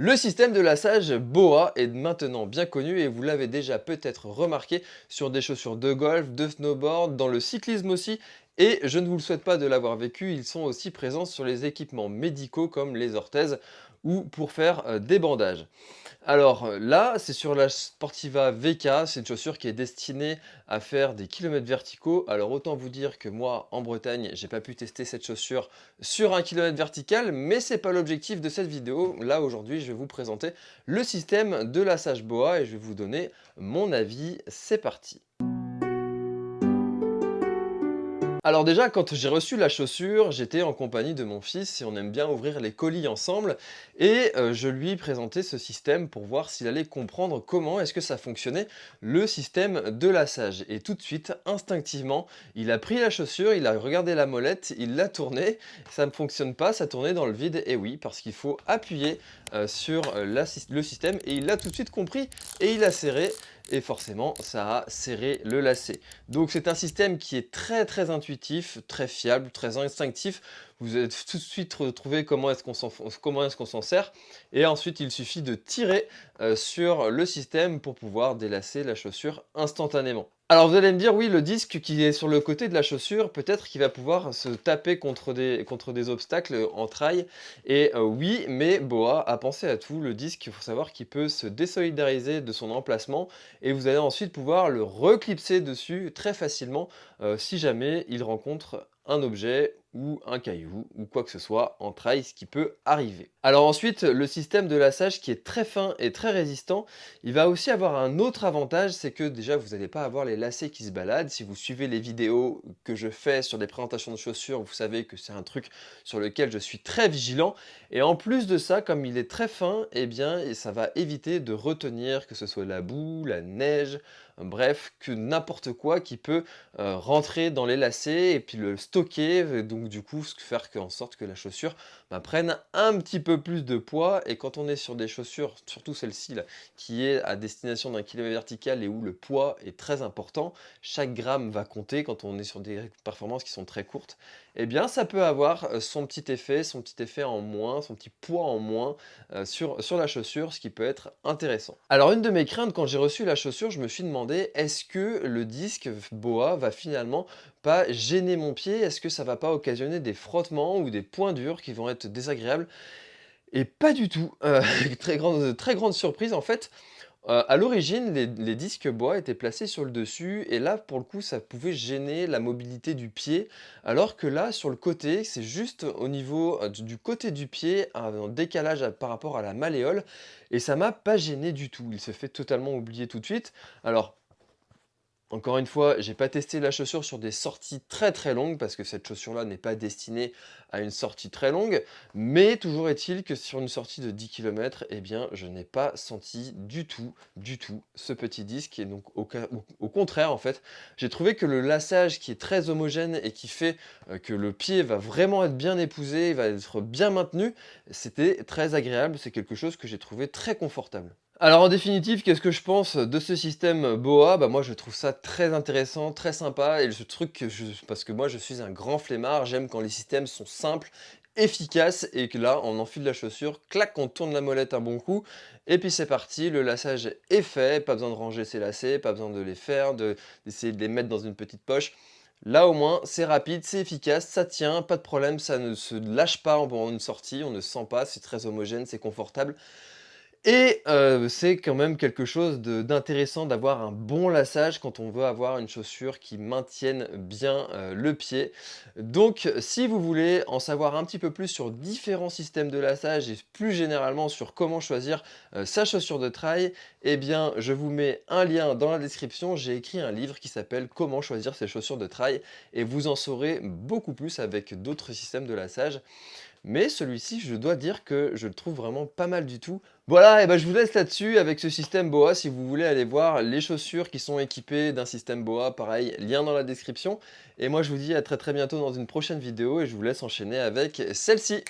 Le système de lassage BOA est maintenant bien connu et vous l'avez déjà peut-être remarqué sur des chaussures de golf, de snowboard, dans le cyclisme aussi. Et je ne vous le souhaite pas de l'avoir vécu, ils sont aussi présents sur les équipements médicaux comme les orthèses ou pour faire euh, des bandages. Alors euh, là, c'est sur la Sportiva VK, c'est une chaussure qui est destinée à faire des kilomètres verticaux. Alors autant vous dire que moi, en Bretagne, j'ai pas pu tester cette chaussure sur un kilomètre vertical, mais c'est pas l'objectif de cette vidéo. Là, aujourd'hui, je vais vous présenter le système de lassage BOA et je vais vous donner mon avis. C'est parti alors déjà, quand j'ai reçu la chaussure, j'étais en compagnie de mon fils et on aime bien ouvrir les colis ensemble. Et euh, je lui présentais ce système pour voir s'il allait comprendre comment est-ce que ça fonctionnait, le système de lassage. Et tout de suite, instinctivement, il a pris la chaussure, il a regardé la molette, il l'a tournée. Ça ne fonctionne pas, ça tournait dans le vide. Et oui, parce qu'il faut appuyer euh, sur euh, le système. Et il l'a tout de suite compris et il a serré et forcément ça a serré le lacet. Donc c'est un système qui est très très intuitif, très fiable, très instinctif. Vous allez tout de suite retrouver comment est-ce qu'on s'en sert et ensuite il suffit de tirer euh, sur le système pour pouvoir délasser la chaussure instantanément. Alors vous allez me dire, oui, le disque qui est sur le côté de la chaussure, peut-être qu'il va pouvoir se taper contre des, obstacles en trail. Et euh, oui, mais Boa a pensé à tout. Le disque, il faut savoir qu'il peut se désolidariser de son emplacement et vous allez ensuite pouvoir le reclipser dessus très facilement euh, si jamais il rencontre un objet ou un caillou ou quoi que ce soit en trail, ce qui peut arriver. Alors ensuite, le système de lassage qui est très fin et très résistant, il va aussi avoir un autre avantage, c'est que déjà vous n'allez pas avoir les lacets qui se baladent. Si vous suivez les vidéos que je fais sur des présentations de chaussures, vous savez que c'est un truc sur lequel je suis très vigilant. Et en plus de ça, comme il est très fin, eh bien ça va éviter de retenir que ce soit la boue, la neige, bref, que n'importe quoi qui peut euh, rentrer dans les lacets et puis le stocker, du coup faire en sorte que la chaussure bah, prenne un petit peu plus de poids. Et quand on est sur des chaussures, surtout celle-ci qui est à destination d'un kilomètre vertical et où le poids est très important, chaque gramme va compter quand on est sur des performances qui sont très courtes, eh bien ça peut avoir euh, son petit effet, son petit effet en moins, son petit poids en moins euh, sur, sur la chaussure, ce qui peut être intéressant. Alors une de mes craintes quand j'ai reçu la chaussure, je me suis demandé est-ce que le disque BOA va finalement pas gêner mon pied? Est-ce que ça va pas occasionner des frottements ou des points durs qui vont être désagréables Et pas du tout. Euh, très, grande, très grande surprise en fait. Euh, à l'origine, les, disques bois étaient placés sur le dessus et là, pour le coup, ça pouvait gêner la mobilité du pied. Alors que là, sur le côté, c'est juste au niveau euh, du côté du pied, un décalage par rapport à la malléole et ça m'a pas gêné du tout. Il se fait totalement oublier tout de suite. Alors, encore une fois, j'ai pas testé la chaussure sur des sorties très très longues parce que cette chaussure-là n'est pas destinée à une sortie très longue. Mais toujours est-il que sur une sortie de 10 km, eh bien, je n'ai pas senti du tout, du tout ce petit disque. Et donc, au, au contraire, en fait, j'ai trouvé que le lassage qui est très homogène et qui fait euh, que le pied va vraiment être bien épousé, va être bien maintenu, c'était très agréable. C'est quelque chose que j'ai trouvé très confortable. Alors en définitive, qu'est-ce que je pense de ce système BOA? Bah Moi je trouve ça très intéressant, très sympa, et ce truc, parce que moi je suis un grand flemmard, j'aime quand les systèmes sont simples, efficaces, et que là on enfile la chaussure, clac, on tourne la molette un bon coup, et puis c'est parti, le lassage est fait, pas besoin de ranger ses lacets, pas besoin de les faire, d'essayer de, les mettre dans une petite poche. Là au moins, c'est rapide, c'est efficace, ça tient, pas de problème, ça ne se lâche pas pendant une sortie, on ne sent pas, c'est très homogène, c'est confortable. Et c'est quand même quelque chose d'intéressant d'avoir un bon lassage quand on veut avoir une chaussure qui maintienne bien le pied. Donc si vous voulez en savoir un petit peu plus sur différents systèmes de lassage et plus généralement sur comment choisir sa chaussure de trail, eh bien je vous mets un lien dans la description. J'ai écrit un livre qui s'appelle « Comment choisir ses chaussures de trail » et vous en saurez beaucoup plus avec d'autres systèmes de lassage. Mais celui-ci, je dois dire que je le trouve vraiment pas mal du tout. Voilà, et ben je vous laisse là-dessus avec ce système BOA si vous voulez aller voir les chaussures qui sont équipées d'un système BOA, pareil, lien dans la description. Et moi je vous dis à très très bientôt dans une prochaine vidéo et je vous laisse enchaîner avec celle-ci.